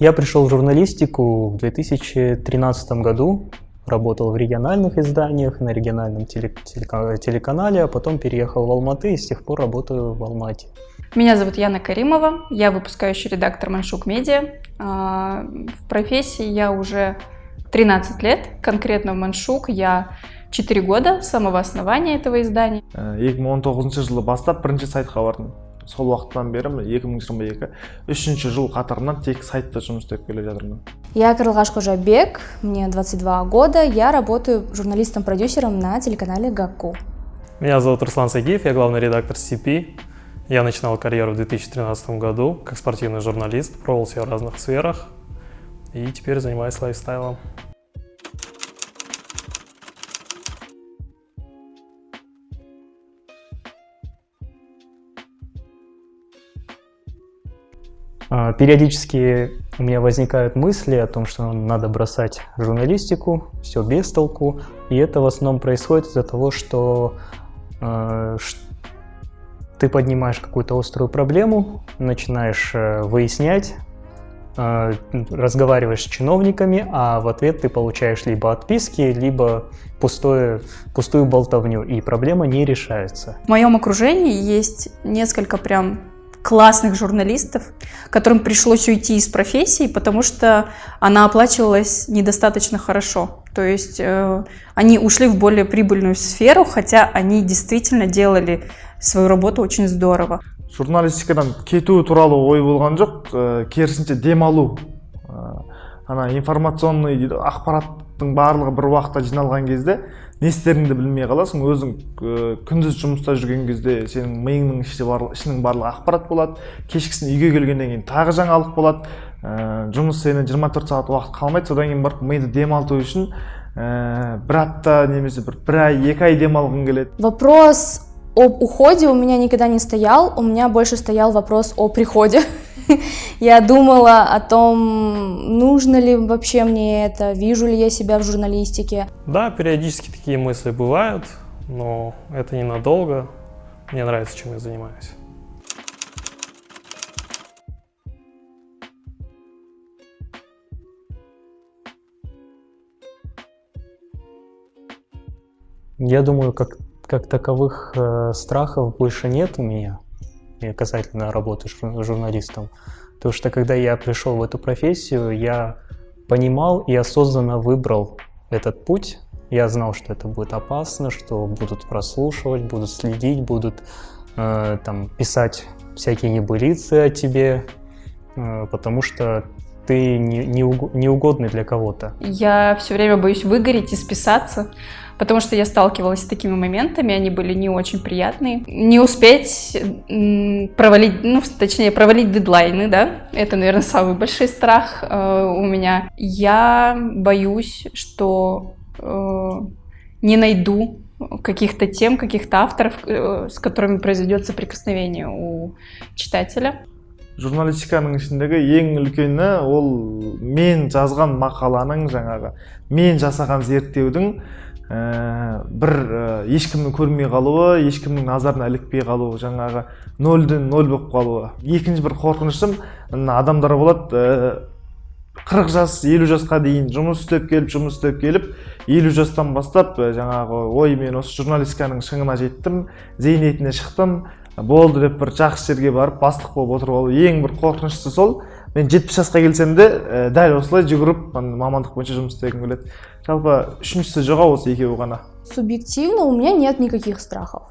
Я пришел в журналистику в 2013 году, работал в региональных изданиях, на региональном теле телеканале, а потом переехал в Алматы и с тех пор работаю в Алмате. Меня зовут Яна Каримова, я выпускающий редактор Маншук Медиа. А, в профессии я уже 13 лет, конкретно в Маншук я 4 года с самого основания этого издания. 2019 жылы бастап бірінші сайтқа бардым сол уақыттан бері міне екі мың жиырма екі үшінші жыл қатарынан тек сайтта жұмыс істеп келе жатырмын я карлығаш кожабек мне 22 года я работаю журналистом-продюсером на телеканале гаку меня зовут руслан сагиев я главный редактор cp я начинал карьеру в 2013 году как спортивный журналист пробовал себя в разных сферах и теперь занимаюсь лайфстайлом Периодически у меня возникают мысли о том, что надо бросать журналистику, все без толку. И это в основном происходит из-за того, что э, ты поднимаешь какую-то острую проблему, начинаешь э, выяснять, э, разговариваешь с чиновниками, а в ответ ты получаешь либо отписки, либо пустое, пустую болтовню, и проблема не решается. В моем окружении есть несколько прям классных журналистов, которым пришлось уйти из профессии, потому что она оплачивалась недостаточно хорошо. То есть э, они ушли в более прибыльную сферу, хотя они действительно делали свою работу очень здорово. журналистикадан кету туралы ой болған жоқ ә, керісінше демалу ә, ана информационный дейді ақпараттың барлығы бір уақытта жиналған кезде не істеріңді білмей қаласың өзің күндіз жұмыста жүрген кезде сенің миыңның ішінде барлық ішінің барлығы ақпарат болады кешкісін үйге келгеннен кейін тағы жаңалық болады ә, жұмыс сені 24 сағат уақыт қалмайды содан кейін барып миды демалту үшін ә, бір апта немесе бір бір ай екі ай демалғың келеді вопрос об уходе у меня никогда не стоял, у меня больше стоял вопрос о приходе. Я думала о том, нужно ли вообще мне это, вижу ли я себя в журналистике. Да, периодически такие мысли бывают, но это ненадолго. Мне нравится, чем я занимаюсь. Я думаю, как как таковых э, страхов больше нет у меня касательно работы журналистом. Потому что когда я пришел в эту профессию, я понимал и осознанно выбрал этот путь. Я знал, что это будет опасно, что будут прослушивать, будут следить, будут э, там, писать всякие небылицы о тебе, э, потому что ты не, не, для кого-то. Я все время боюсь выгореть и списаться, потому что я сталкивалась с такими моментами, они были не очень приятные. Не успеть провалить, ну, точнее, провалить дедлайны, да, это, наверное, самый большой страх э, у меня. Я боюсь, что э, не найду каких-то тем, каких-то авторов, э, с которыми произойдет соприкосновение у читателя. журналистиканың ішіндегі ең үлкені ол мен жазған мақаланың жаңағы мен жасаған зерттеудің ә, бір ә, ешкімнің көрмей қалуы ешкімнің назарына ілікпей қалуы жаңағы нөлден нөл болып қалуы. Екінші бір қорқынышым адамдар болады ә, қырық жас елу жасқа дейін жұмыс істеп келіп жұмыс істеп келіп елу жастан бастап жаңағы ой мен осы журналистиканың шыңына жеттім зейнетіне шықтым болды деп бір жақсы жерге барып бастық болып отырып алу ең бір қорқыныштысы сол. мен жетпіс жасқа келсем де ә, дәл осылай жүгіріп мамандық бойынша жұмыс істегім келеді жалпы үшіншісі жоқ осы екеуі ғана субъективно у меня нет никаких страхов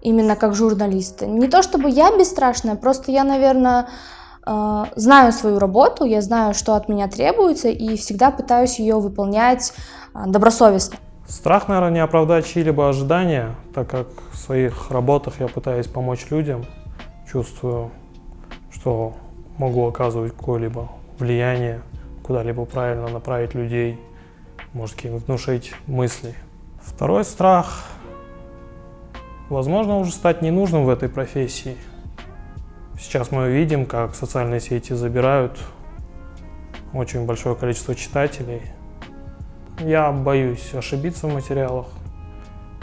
именно как журналиста не то чтобы я бесстрашная просто я наверное э, знаю свою работу я знаю что от меня требуется и всегда пытаюсь ее выполнять э, добросовестно Страх, наверное, не оправдать чьи-либо ожидания, так как в своих работах я пытаюсь помочь людям, чувствую, что могу оказывать какое-либо влияние, куда-либо правильно направить людей, может, внушить мысли. Второй страх, возможно, уже стать ненужным в этой профессии. Сейчас мы видим, как социальные сети забирают очень большое количество читателей. Я боюсь ошибиться в материалах,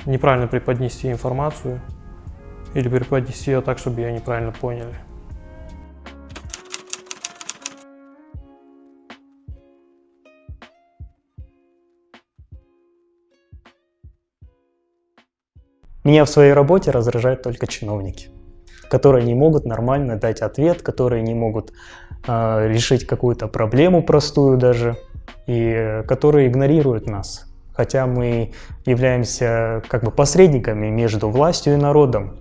неправильно преподнести информацию или преподнести ее так, чтобы ее неправильно поняли. Меня в своей работе раздражают только чиновники, которые не могут нормально дать ответ, которые не могут э, решить какую-то проблему простую даже, и которые игнорируют нас. Хотя мы являемся как бы посредниками между властью и народом.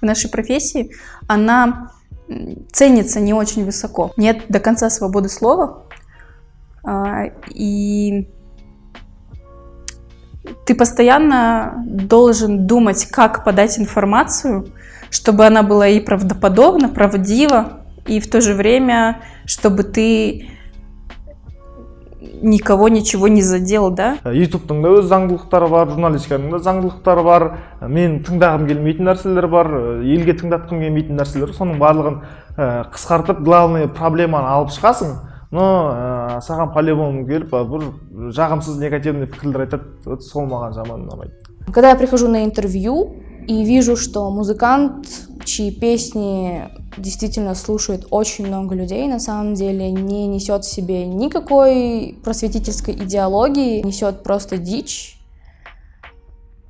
В нашей профессии она ценится не очень высоко. Нет до конца свободы слова, а, и ты постоянно должен думать, как подать информацию, чтобы она была и правдоподобна, правдива, и в то же время, чтобы ты никого ничего не задел, да? ютубтың да өз заңдылықтары бар журналистиканың да заңдылықтары бар. Мен тыңдағым келмейтін нәрселер бар. Елге тыңдатқым келмейтін нәрселер соның барлығын қысқартып главный проблеманы алып шығасың но ә, саған по любому келіп бір жағымсыз негативный пікірлер айтады вот сол маған жаман ұнамайды когда я прихожу на интервью и вижу что музыкант чьи песни действительно слушает очень много людей, на самом деле не несет в себе никакой просветительской идеологии, несет просто дичь,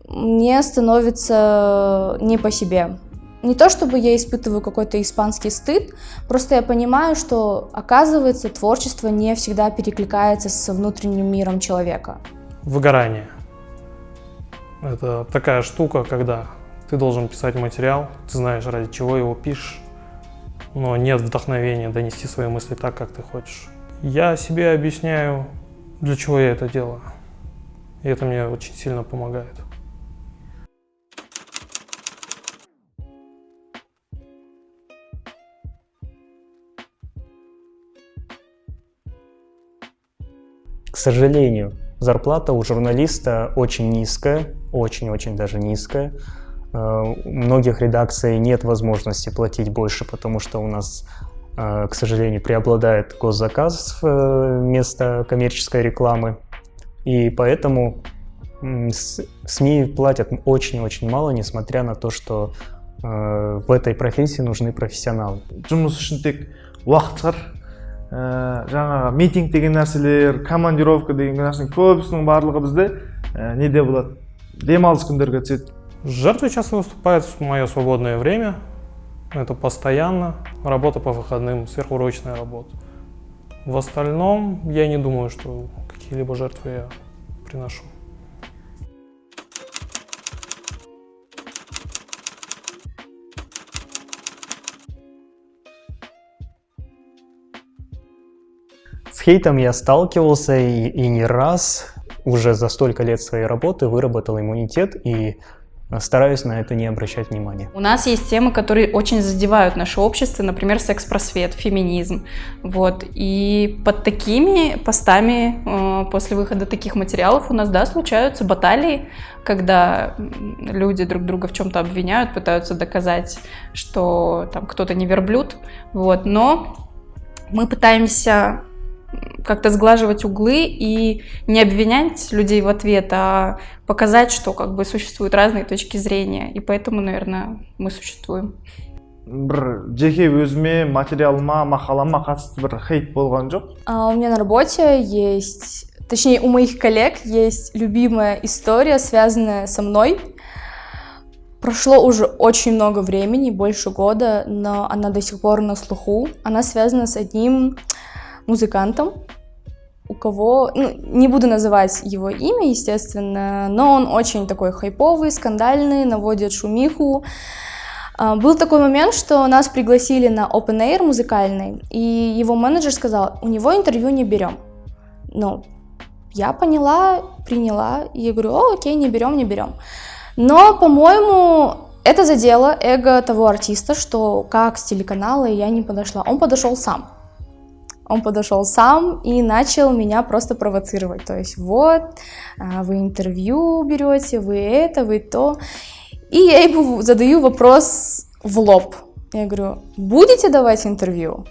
мне становится не по себе. Не то чтобы я испытываю какой-то испанский стыд, просто я понимаю, что, оказывается, творчество не всегда перекликается со внутренним миром человека. Выгорание. Это такая штука, когда ты должен писать материал, ты знаешь, ради чего его пишешь, но нет вдохновения донести свои мысли так, как ты хочешь. Я себе объясняю, для чего я это делаю. И это мне очень сильно помогает. К сожалению, зарплата у журналиста очень низкая, очень-очень даже низкая. Э, у многих редакций нет возможности платить больше, потому что у нас, э, к сожалению, преобладает госзаказ э, вместо коммерческой рекламы. И поэтому СМИ платят очень-очень мало, несмотря на то, что в этой профессии нужны профессионалы. жұмыс үшін тек уақыт ә, жаңағы митинг деген нәрселер командировка деген нәрсенің көбісінің барлығы бізде ә, неде болады демалыс күндерге түседі Жертвой часто выступает в мое свободное время. Это постоянно. Работа по выходным, сверхурочная работа. В остальном я не думаю, что какие-либо жертвы я приношу. Хейтом я сталкивался и, и не раз. Уже за столько лет своей работы выработал иммунитет и стараюсь на это не обращать внимания. У нас есть темы, которые очень задевают наше общество, например, секс-просвет, феминизм. Вот. И под такими постами э, после выхода таких материалов у нас, да, случаются баталии, когда люди друг друга в чем-то обвиняют, пытаются доказать, что там кто-то не верблюд. Вот. Но мы пытаемся как-то сглаживать углы и не обвинять людей в ответ, а показать, что как бы существуют разные точки зрения. И поэтому, наверное, мы существуем. бір жеке өзіме материалыма мақалама қатысты бір хейт болған жоқ а, у меня на работе есть точнее у моих коллег есть любимая история связанная со мной прошло уже очень много времени больше года но она до сих пор на слуху она связана с одним музыкантом, у кого, ну, не буду называть его имя, естественно, но он очень такой хайповый, скандальный, наводит шумиху. А, был такой момент, что нас пригласили на open air музыкальный, и его менеджер сказал, у него интервью не берем. Ну, я поняла, приняла, и я говорю, о, окей, не берем, не берем. Но, по-моему, это задело эго того артиста, что как с телеканала я не подошла. Он подошел сам. Он подошел сам и начал меня просто провоцировать. То есть вот, а, вы интервью берете, вы это, вы то. И я ему задаю вопрос в лоб. Я говорю, будете давать интервью?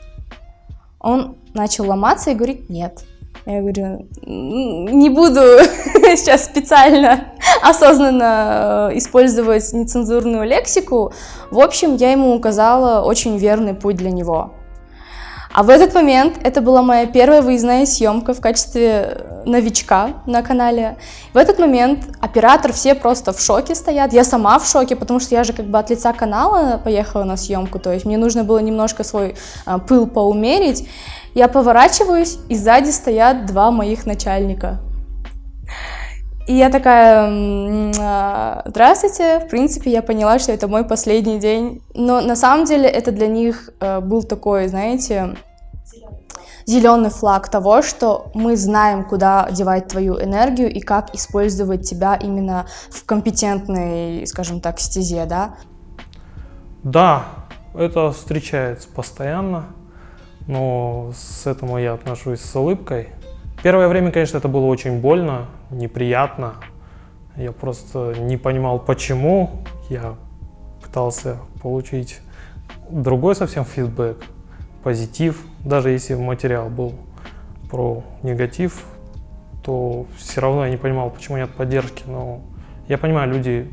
Он начал ломаться и говорит, нет. Я говорю, не буду сейчас специально, осознанно э, использовать нецензурную лексику. В общем, я ему указала очень верный путь для него. А в этот момент это была моя первая выездная съемка в качестве э, новичка на канале. В этот момент оператор все просто в шоке стоят. Я сама в шоке, потому что я же как бы от лица канала поехала на съемку. То есть мне нужно было немножко свой а, пыл поумерить. Я поворачиваюсь, и сзади стоят два моих начальника. И я такая, а, здравствуйте, в принципе, я поняла, что это мой последний день. Но на самом деле это для них э, был такой, знаете, зеленый флаг того, что мы знаем, куда девать твою энергию и как использовать тебя именно в компетентной, скажем так, стезе, да? Да, это встречается постоянно, но с этому я отношусь с улыбкой. Первое время, конечно, это было очень больно, неприятно. Я просто не понимал, почему. Я пытался получить другой совсем фидбэк, позитив. Даже если материал был про негатив, то все равно я не понимал, почему нет поддержки. Но я понимаю, люди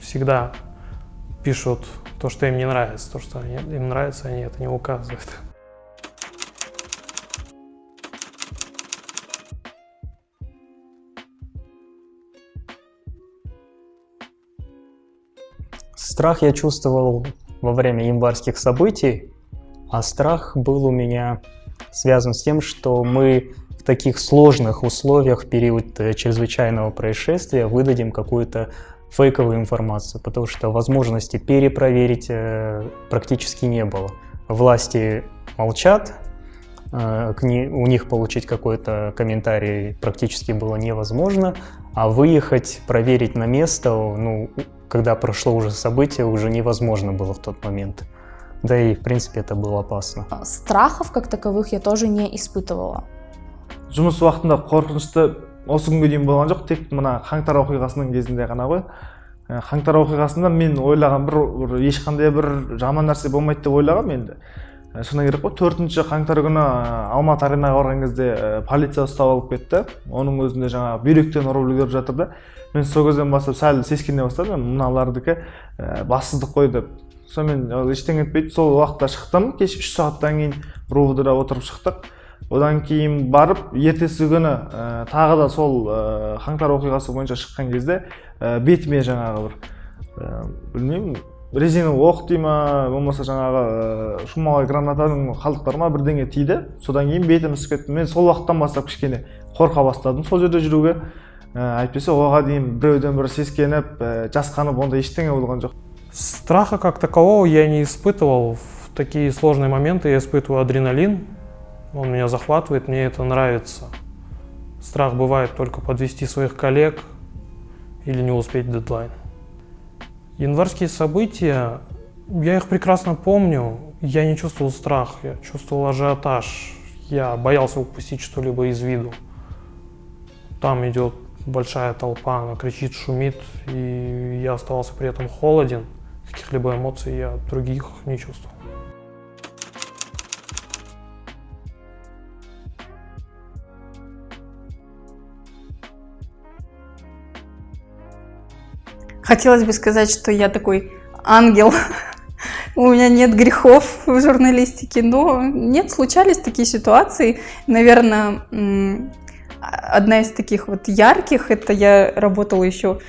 всегда пишут то, что им не нравится, то, что им нравится, они это не указывают. Страх я чувствовал во время январских событий, а страх был у меня связан с тем, что мы в таких сложных условиях в период э, чрезвычайного происшествия выдадим какую-то фейковую информацию, потому что возможности перепроверить э, практически не было. Власти молчат, э, у них получить какой-то комментарий практически было невозможно, а выехать, проверить на место, ну, когда прошло уже событие, уже невозможно было в тот момент. Да и, в принципе, это было опасно. Страхов как таковых я тоже не испытывала. жұмыс уақытында қорқынышты осы күнге дейін болған жоқ тек мына қаңтар оқиғасының кезінде ғана ғой ә, қаңтар оқиғасында мен ойлаған бір, бір ешқандай бір жаман нәрсе болмайды деп ойлағанмын енді ә, шыны керек қой төртінші қаңтар күні алматы аренаға барған кезде полиция ұстап алып кетті. Оның өзінде жаңағы бүйректен ұрып үлгеріп жатыр да. Мен сол кезден бастап сәл сескене бастадым. Мыналардікі бассыздық қой деп. Сонымен ештеңе етпейді. Сол уақытта шықтым. Кеш үш сағаттан кейін ровдыда отырып шықтық. Одан кейін барып ертесі күні ә, тағы да сол ә, қаңтар оқиғасы бойынша шыққан кезде ә, бетіме жаңағы бір ә, білмеймін резина оқ дей ма болмаса жаңағы ә, шумовой гранатаның қалдықтары ма бірдеңе тиді содан кейін бетім ісіп кетті мен сол уақыттан бастап кішкене қорқа бастадым сол жерде жүруге әйтпесе оған дейін біреуден бір сескеніп жасқанып ондай ештеңе болған жоқ страха как такового я не испытывал в такие сложные моменты я испытываю адреналин он меня захватывает мне это нравится страх бывает только подвести своих коллег или не успеть дедлайн январские события я их прекрасно помню я не чувствовал страх я чувствовал ажиотаж я боялся упустить что-либо из виду там идет большая толпа, она кричит, шумит, и я оставался при этом холоден. Каких-либо эмоций я других не чувствовал. Хотелось бы сказать, что я такой ангел, у меня нет грехов в журналистике, но нет, случались такие ситуации. Наверное, одна из таких вот ярких, это я работала еще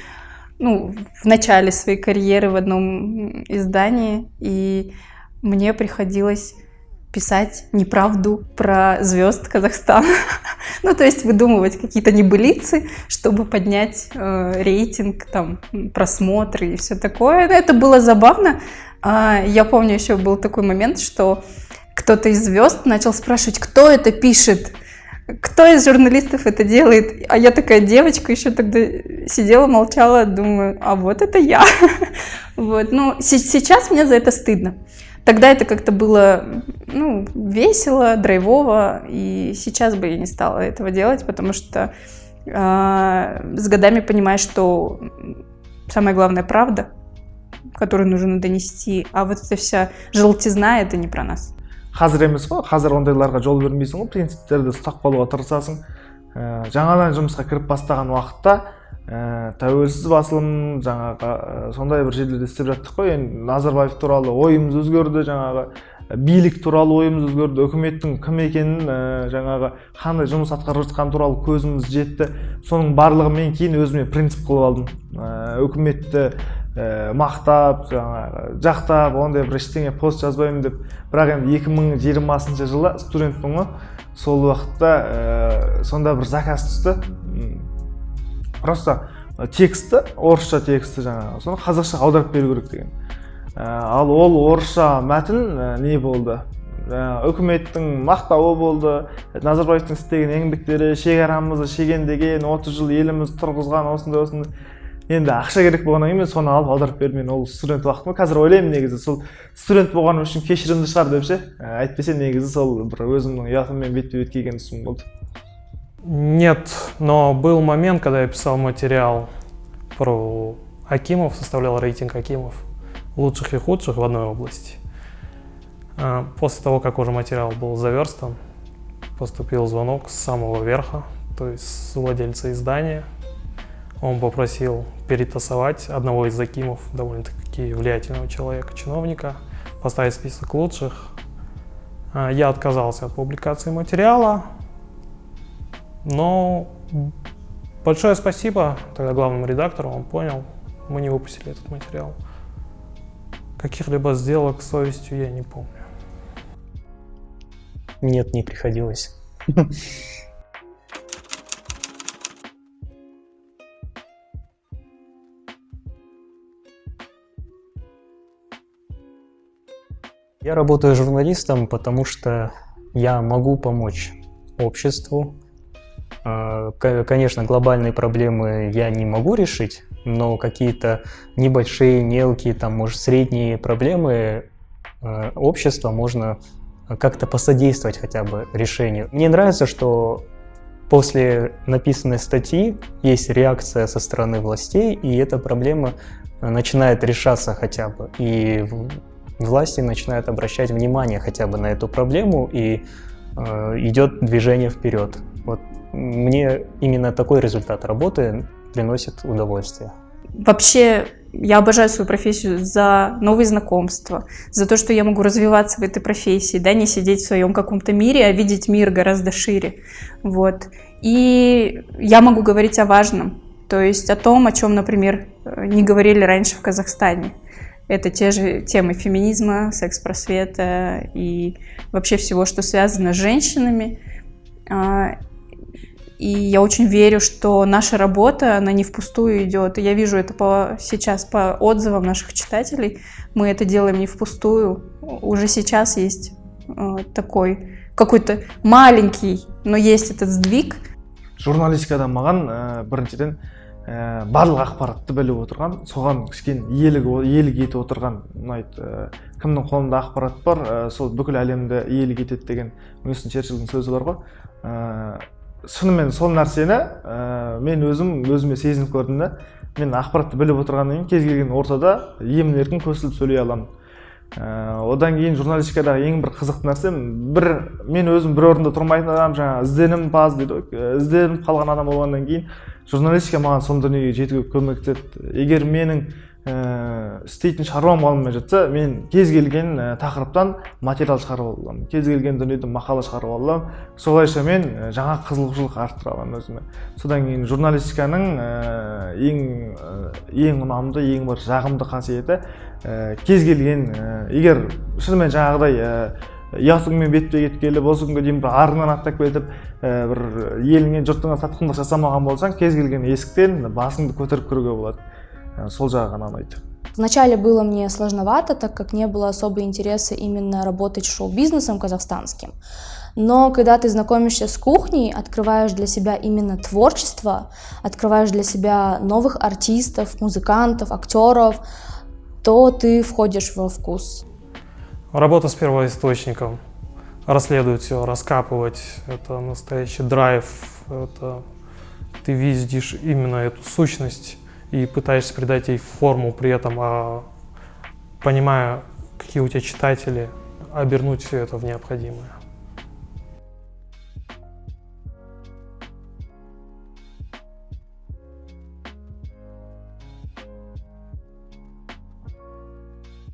ну, в начале своей карьеры в одном издании, и мне приходилось писать неправду про звезд Казахстана. ну, то есть выдумывать какие-то небылицы, чтобы поднять э, рейтинг, там, просмотры и все такое. Это было забавно. А, я помню, еще был такой момент, что кто-то из звезд начал спрашивать, кто это пишет кто из журналистов это делает? А я такая девочка еще тогда сидела, молчала, думаю, а вот это я. Вот, ну, сейчас мне за это стыдно. Тогда это как-то было, ну, весело, драйвово, и сейчас бы я не стала этого делать, потому что э, с годами понимаешь, что самая главная правда, которую нужно донести, а вот эта вся желтизна, это не про нас. қазір емес қой қазір ондайларға жол бермейсің ғой принциптерді ұстап қалуға тырысасың ә, жаңадан жұмысқа кіріп бастаған уақытта ә, тәуелсіз басылым жаңағы ә, сондай бір жерлерде істеп жаттық қой. Енді назарбаев туралы ойымыз өзгерді жаңағы. Билік туралы ойымыз өзгерді. Үкіметтің кім екенін ә, жаңағы қандай жұмыс атқарып жатқаны туралы көзіміз жетті. Соның барлығын мен кейін өзіме принцип қылып алдым. Ә, үкіметті ә, мақтап жаңағы жақтап ондай бір ештеңе пост жазбаймын деп. Бірақ енді 2020 жылы студентпін ғой сол уақытта ә, сонда бір заказ түсті. Просто тексті орысша тексті жаңағы соны қазақша аударып беру керек деген. Ә, ал ол орысша мәтін ә, не болды? Жаңағы үкіметтің мақтауы болды. Назарбаевтың істеген еңбектері шекарамызды шегендеген отыз жыл еліміз тұрғызған осындай осындай. Енді ақша керек болғаннан кейін мен соны алып аударып бердім мен ол студент уақытым. Қазір ойлаймын негізі сол студент болғаным үшін кешірімді шығар деп ше? Ә, әйтпесе негізі сол бір өзімнің ұятыммен бетпе бет келген тұсым болды. Нет, но был момент, когда я писал материал про Акимов, составлял рейтинг Акимов, лучших и худших в одной области. А, после того, как уже материал был заверстан, поступил звонок с самого верха, то есть с владельца издания. Он попросил перетасовать одного из Акимов, довольно-таки влиятельного человека, чиновника, поставить список лучших. А, я отказался от публикации материала, но большое спасибо тогда главному редактору, он понял, мы не выпустили этот материал. Каких-либо сделок с совестью я не помню. Нет, не приходилось. Я работаю журналистом, потому что я могу помочь обществу, конечно, глобальные проблемы я не могу решить, но какие-то небольшие, мелкие, там, может, средние проблемы а, общества можно как-то посодействовать хотя бы решению. Мне нравится, что после написанной статьи есть реакция со стороны властей, и эта проблема начинает решаться хотя бы. И власти начинают обращать внимание хотя бы на эту проблему, и э, идет движение вперед. Вот мне именно такой результат работы приносит удовольствие. Вообще, я обожаю свою профессию за новые знакомства, за то, что я могу развиваться в этой профессии, да, не сидеть в своем каком-то мире, а видеть мир гораздо шире. Вот. И я могу говорить о важном, то есть о том, о чем, например, не говорили раньше в Казахстане. Это те же темы феминизма, секс-просвета и вообще всего, что связано с женщинами. А, и я очень верю, что наша работа, она не впустую идет. И я вижу это по, сейчас по отзывам наших читателей. Мы это делаем не впустую. Уже сейчас есть э, такой какой-то маленький, но есть этот сдвиг. журналистикада маған ә, біріншіден ә, барлық ақпаратты біліп отырған соған кішкене иелік иелік етіп отырған ұнайды ә, кімнің қолында ақпарат бар ә, сол бүкіл әлемді иелік етеді деген уинстон черчиллдің сөзі бар ғой ә, шынымен сол нәрсені ә, мен өзім өзіме сезініп көрдім да мен ақпаратты біліп отырғаннан кейін кез келген ортада емін еркін көсіліп сөйлей аламын. Ә, одан кейін журналистикадағы ең бір қызықты нәрсе бір мен өзім бір орында тұрмайтын адам жаңағы ізденімпаз дейді ғой ізденіп қалған адам болғаннан кейін журналистика маған сол дүниеге жетуге көмектеседі. Егер менің істейтін шаруам болмай жатса мен кез келген ә, тақырыптан материал шығарып аламын. Кез келген дүниеден мақала шығарып аламын. Солайша мен ә, жаңа қызығушылық арттыра аламын өзіме. Содан кейін журналистиканың ең ең ұнамды ең бір жағымды қасиеті кез келген егер шынымен жаңағыдай ұятыңмен бетпе бет келіп осы күнге дейін бір арыңнан аттап кетіп бір еліңе жұртыңа сатқындық жасамаған болсаң кез келген есіктен басыңды көтеріп кіруге болады. Э, сол жағы ғана ұнайды Вначале было мне сложновато, так как не было особо интереса именно работать шоу-бизнесом казахстанским. Но когда ты знакомишься с кухней, открываешь для себя именно творчество, открываешь для себя новых артистов, музыкантов, актеров, то ты входишь во вкус. Работа с первоисточником, расследовать все, раскапывать, это настоящий драйв, это ты видишь именно эту сущность и пытаешься придать ей форму при этом, а, понимая, какие у тебя читатели, обернуть все это в необходимое.